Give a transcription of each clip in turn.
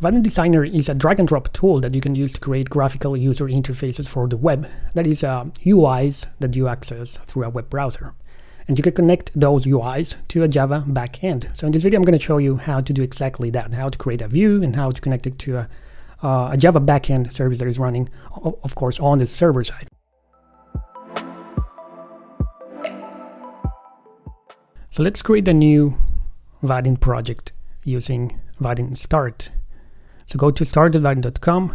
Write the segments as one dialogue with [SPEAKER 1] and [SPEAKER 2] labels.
[SPEAKER 1] Vaadin Designer is a drag and drop tool that you can use to create graphical user interfaces for the web. That is uh, UIs that you access through a web browser. And you can connect those UIs to a Java backend. So in this video, I'm going to show you how to do exactly that, how to create a view and how to connect it to a, uh, a Java backend service that is running, of course, on the server side. So let's create a new Vaadin project using Vaadin Start. So go to start.vaadin.com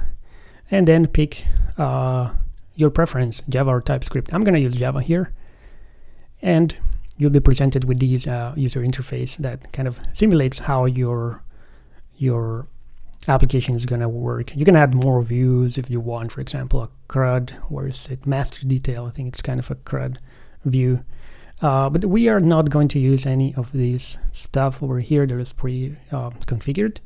[SPEAKER 1] and then pick uh, your preference, Java or TypeScript. I'm going to use Java here. And you'll be presented with this uh, user interface that kind of simulates how your your application is going to work. You can add more views if you want, for example, a CRUD, where is it? Master detail. I think it's kind of a CRUD view. Uh, but we are not going to use any of this stuff over here that is pre-configured. Uh,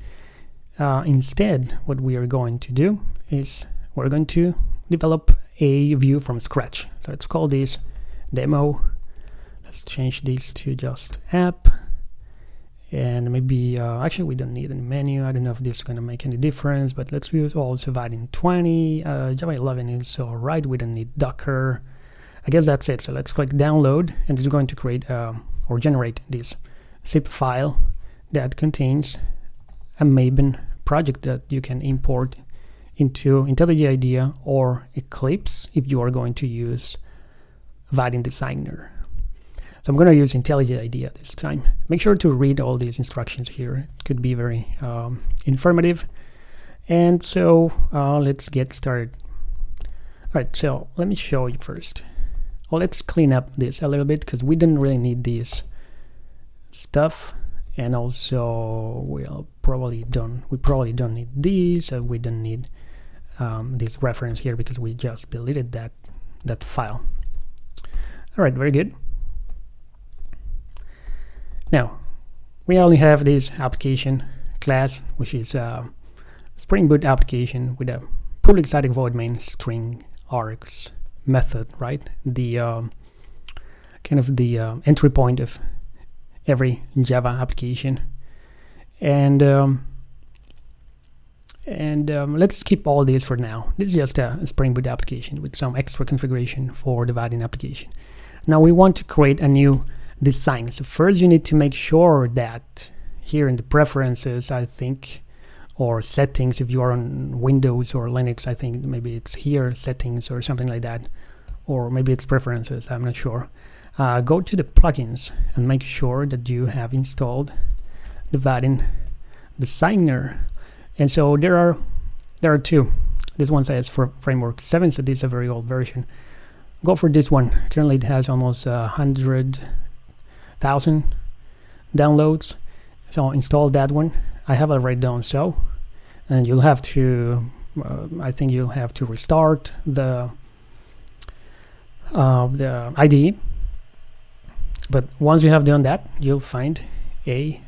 [SPEAKER 1] uh, instead, what we are going to do is we're going to develop a view from scratch. So let's call this demo. Let's change this to just app. And maybe, uh, actually we don't need any menu. I don't know if this is going to make any difference, but let's use also Vaadin 20. Uh, Java 11 is all right. We don't need Docker. I guess that's it. So let's click download and it's going to create uh, or generate this zip file that contains a Maven project that you can import into IntelliJ IDEA or Eclipse if you are going to use Vaadin Designer. So I'm going to use IntelliJ IDEA this time. Make sure to read all these instructions here. It could be very um, informative. And so uh, let's get started. All right, so let me show you first. Well, let's clean up this a little bit because we didn't really need this stuff and also we'll probably don't we probably don't need these uh, we don't need um, this reference here because we just deleted that that file. All right very good. Now we only have this application class which is a Spring Boot application with a public static void main string args method right? The um, kind of the uh, entry point of every Java application. And um, and um, let's skip all these for now. This is just a, Spring Boot application with some extra configuration for the Vaadin application. Now we want to create a new design. So first you need to make sure that here in the preferences, I think, or settings, if you are on Windows or Linux, I think maybe it's here, settings or something like that. Or maybe it's preferences, I'm not sure uh, go to the plugins and make sure that you have installed the Vaadin Designer. And so there are there are two. This one says for framework 7, so this is a very old version. Go for this one. Currently it has almost a uh, hundred thousand downloads. So install that one. I have already done so. And you'll have to uh, I think you'll have to restart the uh, the IDE but once you have done that you'll find a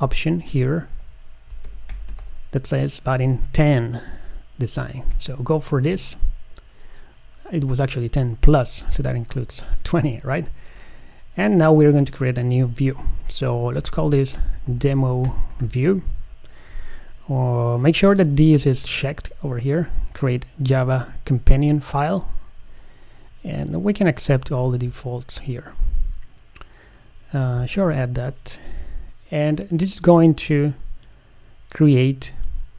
[SPEAKER 1] option here that says Vaadin 10 design. So go for this. It was actually 10 plus so that includes 20 right? And now we're going to create a new view. So let's call this demo view. Uh, make sure that this is checked over here. Create java companion file. And we can accept all the defaults here. Uh, sure add that and this is going to create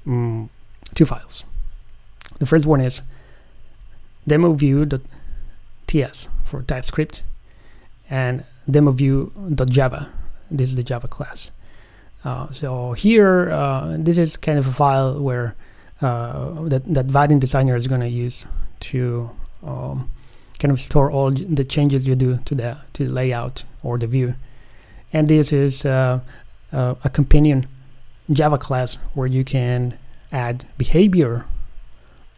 [SPEAKER 1] um, two files. The first one is demo view.ts for TypeScript and demo view.java this is the Java class. Uh, so here uh, this is kind of a file where uh, that, that Vaadin designer is going to use to um, kind of store all the changes you do to the to the layout or the view and this is uh, uh, a companion Java class where you can add behavior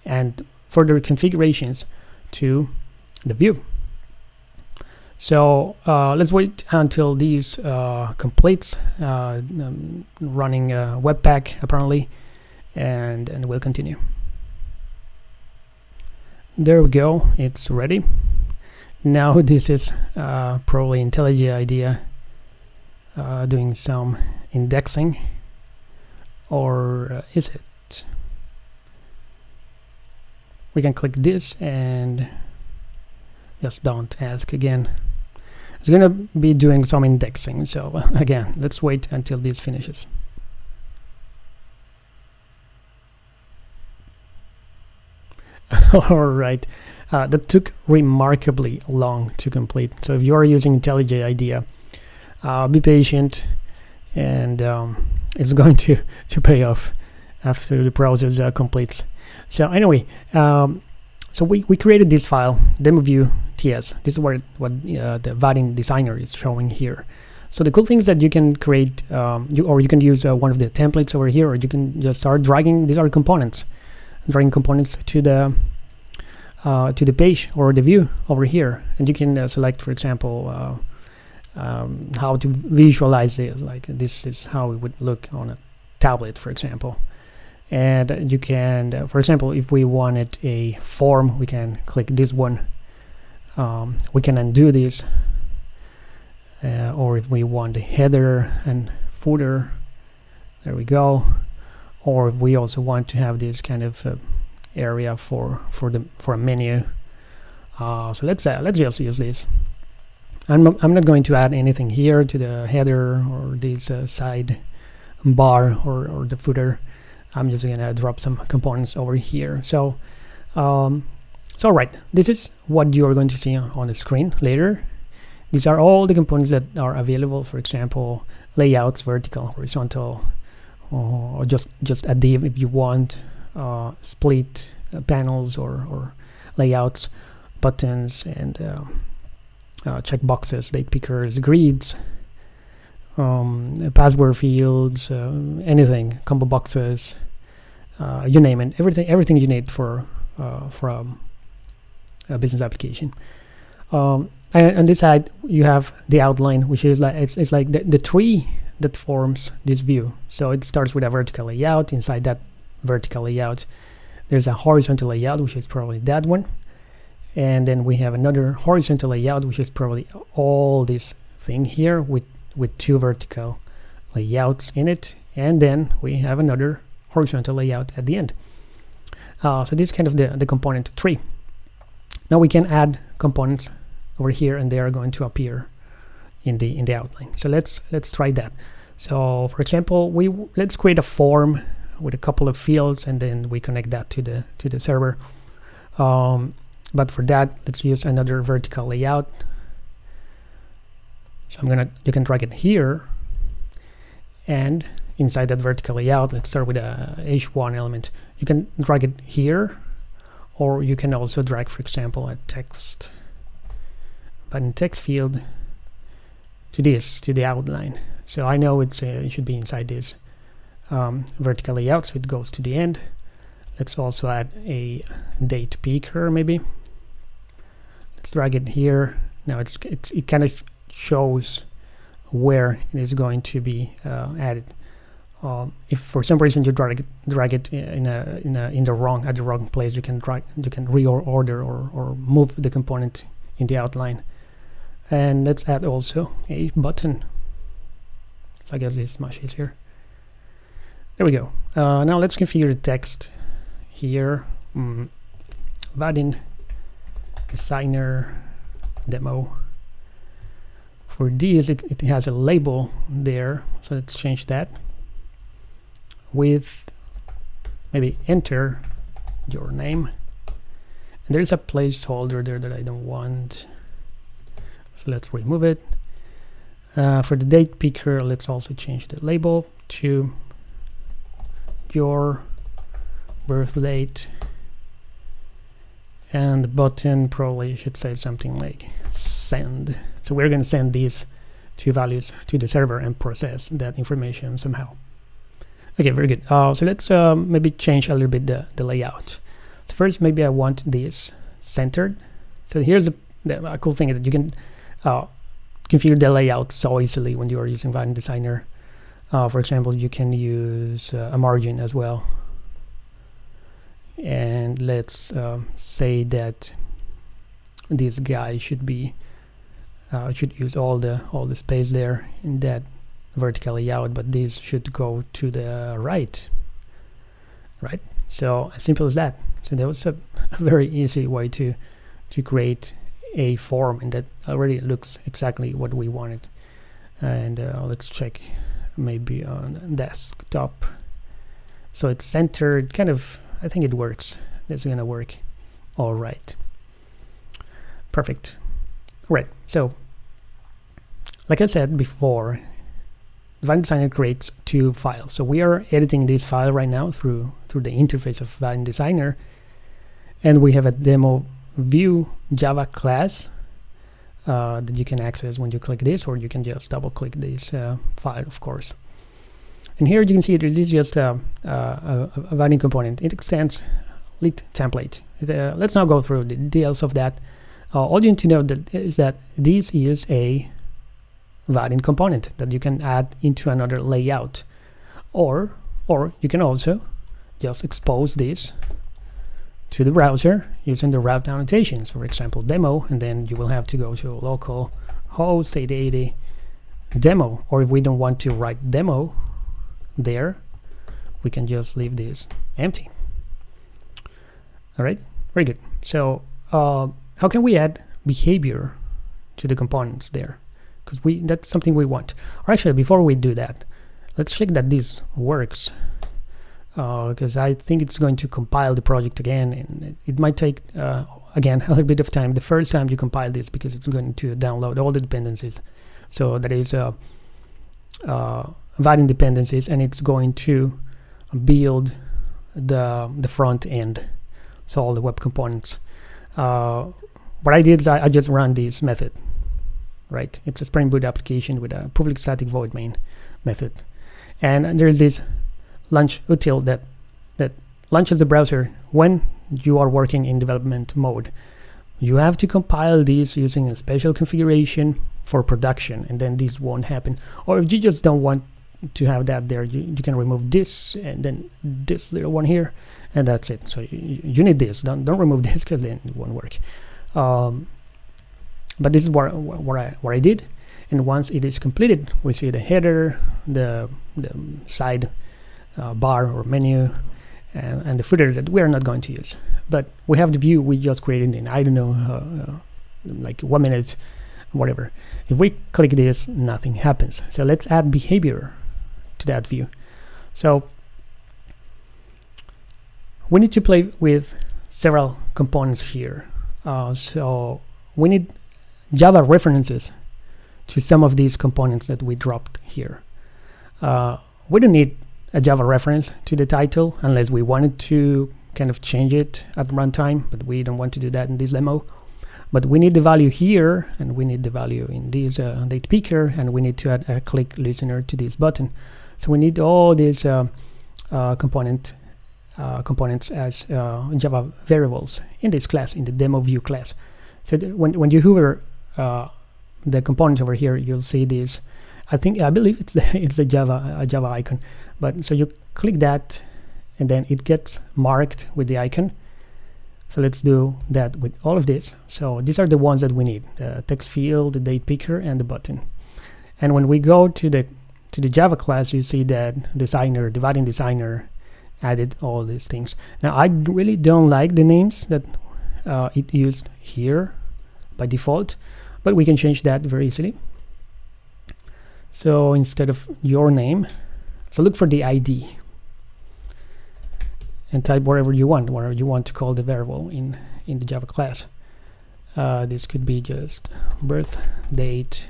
[SPEAKER 1] and further configurations to the view. So uh, let's wait until these uh, completes uh, um, running Webpack apparently and and we'll continue. There we go. It's ready. Now this is uh, probably IntelliJ IDEA uh, doing some indexing or uh, is it? We can click this and just don't ask again. It's gonna be doing some indexing so again let's wait until this finishes. All right. Uh, that took remarkably long to complete. So if you are using IntelliJ IDEA uh, be patient and um, it's going to to pay off after the process uh, completes. So anyway um, so we, we created this file demo view ts this is what what uh, the Vaadin designer is showing here. So the cool thing is that you can create um, you or you can use uh, one of the templates over here or you can just start dragging. These are components dragging components to the uh, to the page or the view over here. And you can uh, select for example uh, um, how to visualize it. Like this is how it would look on a tablet for example. And you can uh, for example if we wanted a form we can click this one. Um, we can undo this. Uh, or if we want a header and footer there we go. Or if we also want to have this kind of uh, area for for the for a menu. Uh, so let's uh, let's just use this I'm, I'm not going to add anything here to the header or this uh, side bar or, or the footer. I'm just gonna drop some components over here. So um, so right this is what you're going to see on the screen later. These are all the components that are available for example layouts vertical horizontal or just just a div if you want uh, split uh, panels or, or layouts buttons and uh, uh, checkboxes, date pickers, grids, um, password fields, uh, anything, combo boxes, uh, you name it, everything, everything you need for uh, for um, a business application. Um, and on this side, you have the outline, which is like it's, it's like the, the tree that forms this view. So it starts with a vertical layout. Inside that vertical layout, there's a horizontal layout, which is probably that one and then we have another horizontal layout which is probably all this thing here with with two vertical layouts in it. And then we have another horizontal layout at the end. Uh, so this is kind of the, the component tree now we can add components over here and they are going to appear in the in the outline. So let's let's try that. So for example we let's create a form with a couple of fields and then we connect that to the to the server. Um, but for that let's use another vertical layout. So I'm gonna you can drag it here. And inside that vertical layout let's start with a h1 element. You can drag it here or you can also drag for example a text button text field to this to the outline. So I know it's uh, it should be inside this um, vertical layout so it goes to the end. Let's also add a date picker maybe let's drag it here. Now it's, it's it kind of shows where it is going to be uh, added. Um, if for some reason you drag it drag it in a in a in the wrong at the wrong place you can drag you can reorder or or move the component in the outline. And let's add also a button. So I guess it's much easier. There we go. Uh, now let's configure the text here. Mm, Vaadin designer demo. For this it, it has a label there so let's change that. With maybe enter your name. And there's a placeholder there that I don't want. So let's remove it. Uh, for the date picker let's also change the label to your birth date and button probably should say something like send. So we're going to send these two values to the server and process that information somehow. Okay very good. Uh, so let's uh, maybe change a little bit the, the layout. So first maybe I want this centered. So here's a, a cool thing that you can uh, configure the layout so easily when you are using Vaadin Designer. Uh, for example you can use uh, a margin as well and let's uh, say that this guy should be uh, should use all the all the space there in that vertical layout but this should go to the right. Right? So as simple as that. So that was a, a very easy way to to create a form and that already looks exactly what we wanted. And uh, let's check maybe on desktop. So it's centered kind of I think it works. That's gonna work. All right. Perfect. All right so like I said before Vaadin Designer creates two files. So we are editing this file right now through through the interface of Vaadin Designer and we have a demo view Java class uh, that you can access when you click this or you can just double click this uh, file of course and here you can see it is just a, a, a component. It extends lit template. Uh, let's now go through the details of that. Uh, all you need to know that is that this is a Vaadin component that you can add into another layout. Or or you can also just expose this to the browser using the route annotations, for example, demo, and then you will have to go to local host 8080 demo. Or if we don't want to write demo there, we can just leave this empty. All right, very good. So uh, how can we add behavior to the components there? Because we that's something we want. Or actually, before we do that, let's check that this works because uh, I think it's going to compile the project again and it, it might take uh, again a little bit of time the first time you compile this because it's going to download all the dependencies so that is uh, uh, dependencies and it's going to build the the front end so all the web components uh, what I did is I, I just run this method right it's a Spring Boot application with a public static void main method and there's this launch util that that launches the browser when you are working in development mode. You have to compile these using a special configuration for production and then this won't happen. Or if you just don't want to have that there, you, you can remove this and then this little one here and that's it. So you, you need this, don't, don't remove this because then it won't work. Um, but this is what, what, I, what I did and once it is completed we see the header, the, the side uh, bar or menu and, and, the footer that we are not going to use. But we have the view we just created in, I don't know, uh, uh, like one minute, whatever. If we click this, nothing happens. So let's add behavior to that view. So we need to play with several components here. Uh, so we need Java references to some of these components that we dropped here. Uh, we don't need a Java reference to the title unless we wanted to kind of change it at runtime, but we don't want to do that in this demo. But we need the value here, and we need the value in this uh, date picker, and we need to add a click listener to this button. So we need all these uh, uh, component uh, components as Java variables in this class, in the demo view class. So when when you hover the components over here, you'll see this. I think I believe it's the it's the Java Java icon but so you click that and then it gets marked with the icon so let's do that with all of this so these are the ones that we need the text field the date picker and the button and when we go to the to the java class you see that designer Vaadin designer added all these things now i really don't like the names that uh, it used here by default but we can change that very easily so instead of your name so look for the ID and type whatever you want, whatever you want to call the variable in, in the Java class. Uh, this could be just birth date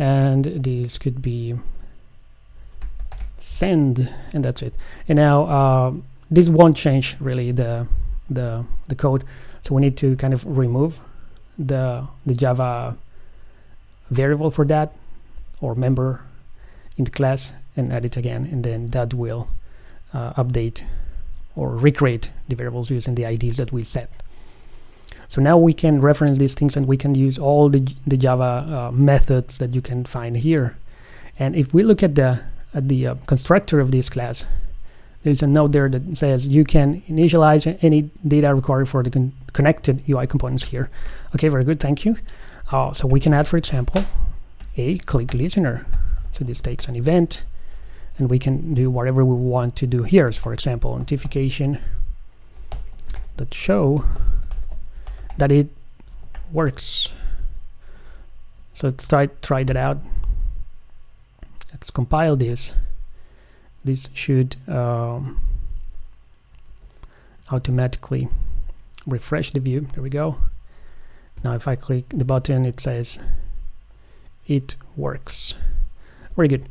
[SPEAKER 1] and this could be send and that's it. And now uh, this won't change really the, the, the code. So we need to kind of remove the, the Java variable for that or member in the class and add it again and then that will uh, update or recreate the variables using the IDs that we set. So now we can reference these things and we can use all the, the Java uh, methods that you can find here. And if we look at the at the uh, constructor of this class, there's a note there that says you can initialize any data required for the con connected UI components here. Okay, very good, thank you. Uh, so we can add, for example, a click listener so this takes an event and we can do whatever we want to do here for example notification that show that it works. So let's try try that out. Let's compile this. This should um, automatically refresh the view. There we go. Now if I click the button it says it works. Very good.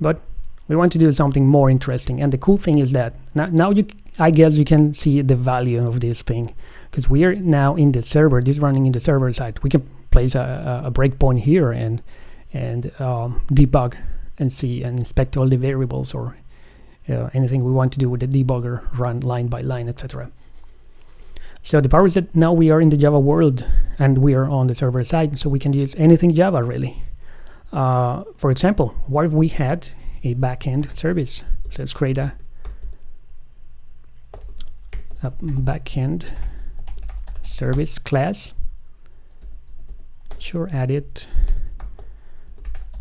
[SPEAKER 1] But we want to do something more interesting. And the cool thing is that now, now you I guess you can see the value of this thing because we are now in the server this is running in the server side. We can place a, a breakpoint here and and um, debug and see and inspect all the variables or uh, anything we want to do with the debugger run line by line etc so the power is that now we are in the Java world and we are on the server side so we can use anything Java really. Uh, for example what if we had a backend service? So let's create a, a backend service class. Sure add it.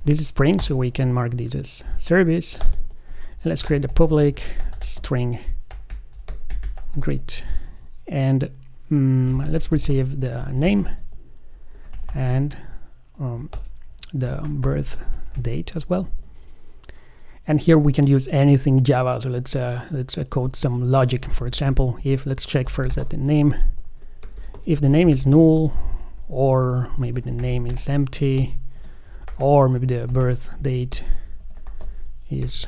[SPEAKER 1] This is Spring so we can mark this as service. And let's create a public string. Great. And um, let's receive the name and um, the birth date as well and here we can use anything Java. So let's uh, let's uh, code some logic. For example if let's check first that the name if the name is null or maybe the name is empty or maybe the birth date is,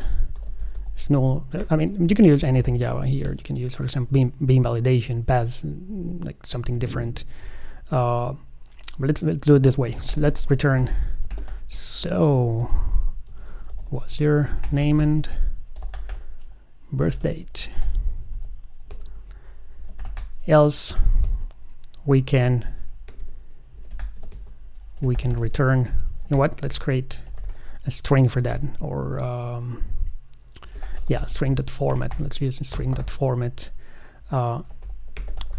[SPEAKER 1] is null. I mean you can use anything Java here. You can use for example bean, bean validation pass like something different. Uh, but let's, let's do it this way. So let's return. So what's your name and birth date. Else we can we can return. You know what? Let's create a string for that. Or um, yeah string dot format let's use a string dot format uh,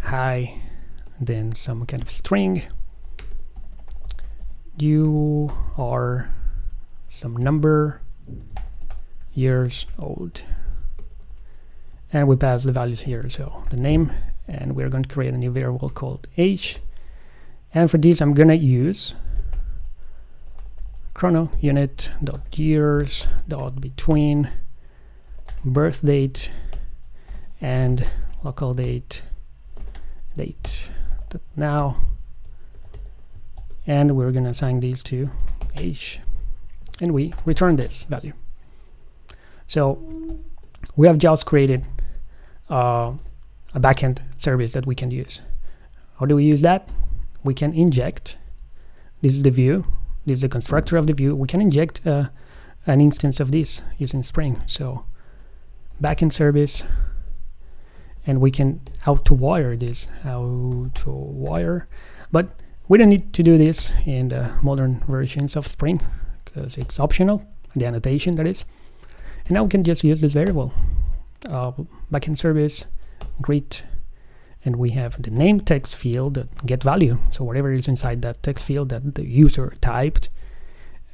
[SPEAKER 1] hi then some kind of string. You are some number years old. And we pass the values here. So the name and we're going to create a new variable called age and for this I'm gonna use chrono unit dot years dot between birth date and local date date now. And we're gonna assign these to age and we return this value so we have just created uh, a backend service that we can use. How do we use that? We can inject, this is the view, this is the constructor of the view, we can inject uh, an instance of this using Spring. So backend service, and we can auto wire this, auto wire, but we don't need to do this in the modern versions of Spring because it's optional, the annotation that is. And now we can just use this variable, uh, backend service greet and we have the name text field that get value. So whatever is inside that text field that the user typed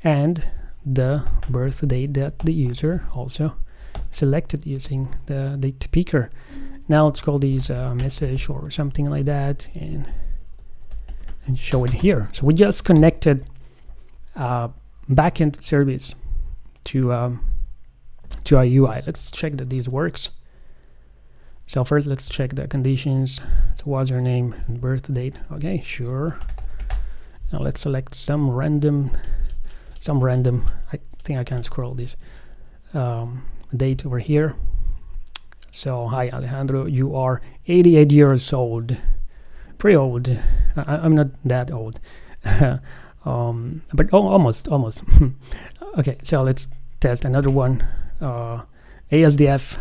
[SPEAKER 1] and the birth date that the user also selected using the date picker. Now let's call these uh, message or something like that and and show it here. So we just connected uh, backend service to um, to our UI let's check that this works so first let's check the conditions. So what's your name and birth date? Okay, sure. Now let's select some random, some random, I think I can scroll this, um, date over here. So hi Alejandro, you are 88 years old. Pretty old. I, am not that old. um, but oh, almost, almost. okay, so let's test another one. Uh, ASDF.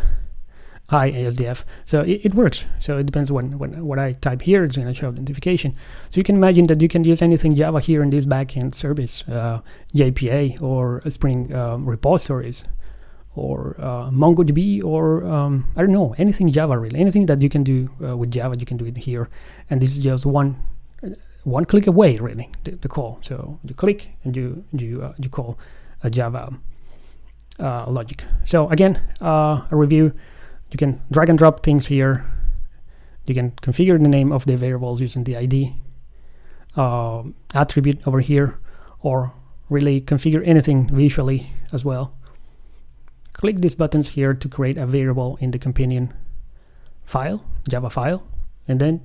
[SPEAKER 1] So it, it, works. So it depends when, when what I type here, it's going to show the notification. So you can imagine that you can use anything Java here in this backend service, uh, JPA or Spring um, repositories or uh, MongoDB or um, I don't know, anything Java really. Anything that you can do uh, with Java, you can do it here. And this is just one one click away really, the, the call. So you click and you, you, uh, you call a Java uh, logic. So again, uh, a review, you can drag and drop things here. You can configure the name of the variables using the ID uh, attribute over here, or really configure anything visually as well. Click these buttons here to create a variable in the companion file, Java file, and then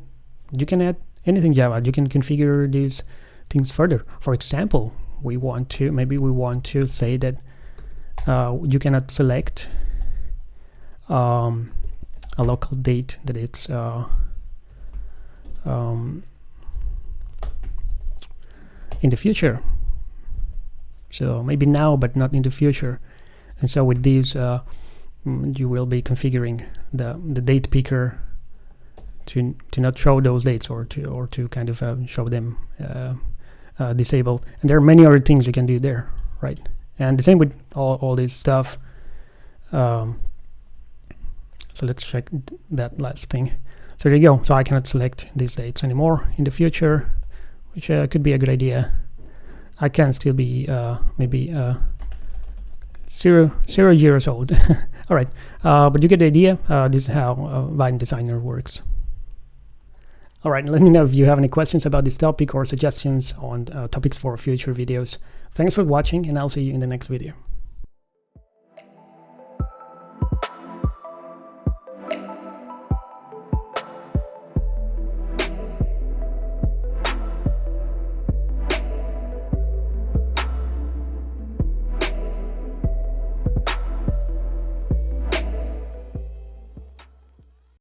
[SPEAKER 1] you can add anything Java. You can configure these things further. For example, we want to, maybe we want to say that uh, you cannot select um, a local date that it's uh, um, in the future. So maybe now, but not in the future. And so with these, uh, mm, you will be configuring the the date picker to to not show those dates or to or to kind of uh, show them uh, uh, disabled. And there are many other things you can do there, right? And the same with all all this stuff. Um, so let's check that last thing. So there you go. So I cannot select these dates anymore in the future, which uh, could be a good idea. I can still be uh, maybe uh, zero zero years old. All right, uh, but you get the idea. Uh, this is how uh, Vaadin Designer works. All right, let me know if you have any questions about this topic or suggestions on topics for future videos. Thanks for watching, and I'll see you in the next video.